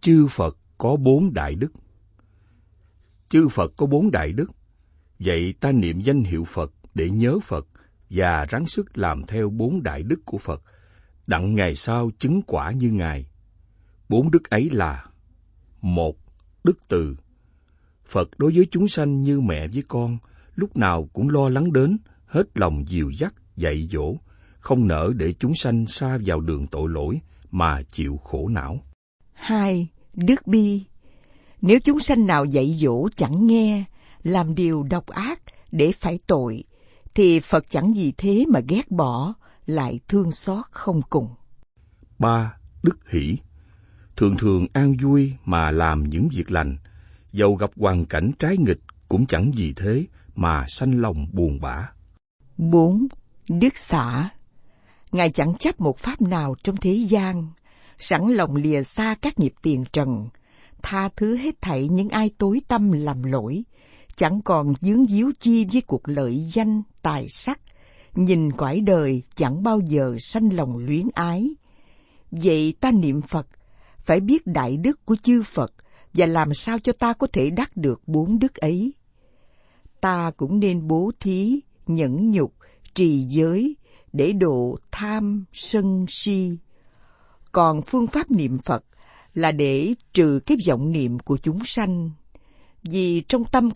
Chư Phật có bốn đại đức. Chư Phật có bốn đại đức, vậy ta niệm danh hiệu Phật để nhớ Phật và ráng sức làm theo bốn đại đức của Phật, đặng ngày sau chứng quả như Ngài. Bốn đức ấy là một Đức từ Phật đối với chúng sanh như mẹ với con, lúc nào cũng lo lắng đến, hết lòng dìu dắt, dạy dỗ, không nỡ để chúng sanh xa vào đường tội lỗi mà chịu khổ não. Hai, Đức bi Nếu chúng sanh nào dạy dỗ chẳng nghe, làm điều độc ác để phải tội, thì Phật chẳng gì thế mà ghét bỏ, lại thương xót không cùng. Ba, Đức hỷ Thường thường an vui mà làm những việc lành, dầu gặp hoàn cảnh trái nghịch cũng chẳng gì thế mà sanh lòng buồn bã. Bốn, Đức xả Ngài chẳng chấp một pháp nào trong thế gian, sẵn lòng lìa xa các nghiệp tiền trần, tha thứ hết thảy những ai tối tâm làm lỗi, chẳng còn dướng díu chi với cuộc lợi danh, tài sắc, nhìn cõi đời chẳng bao giờ sanh lòng luyến ái. Vậy ta niệm Phật, phải biết đại đức của chư Phật và làm sao cho ta có thể đắc được bốn đức ấy. Ta cũng nên bố thí, nhẫn nhục, trì giới để độ tham, sân, si. Còn phương pháp niệm Phật là để trừ cái vọng niệm của chúng sanh. Vì trong tâm của